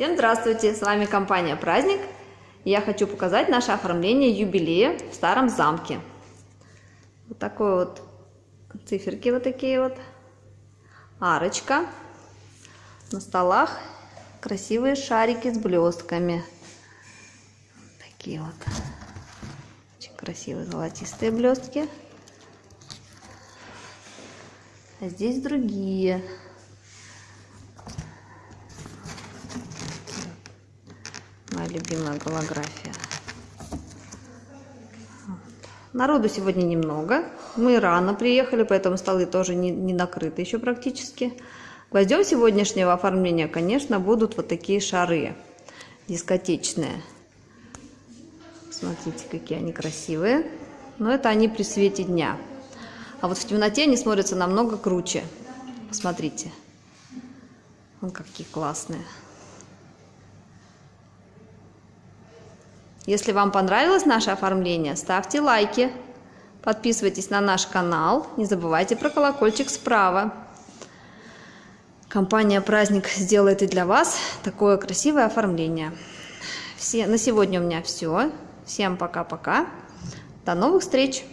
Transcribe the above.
Всем здравствуйте! С вами компания Праздник. Я хочу показать наше оформление юбилея в старом замке. Вот такой вот циферки вот такие вот. Арочка. На столах красивые шарики с блестками. Такие вот. Очень красивые золотистые блестки. А здесь другие. Моя любимая голография. Народу сегодня немного. Мы рано приехали, поэтому столы тоже не, не накрыты еще практически. Гвоздем сегодняшнего оформления, конечно, будут вот такие шары дискотечные. Смотрите, какие они красивые. Но это они при свете дня. А вот в темноте они смотрятся намного круче. Посмотрите. Вон какие классные. Если вам понравилось наше оформление, ставьте лайки, подписывайтесь на наш канал, не забывайте про колокольчик справа. Компания «Праздник» сделает и для вас такое красивое оформление. Все, на сегодня у меня все. Всем пока-пока. До новых встреч!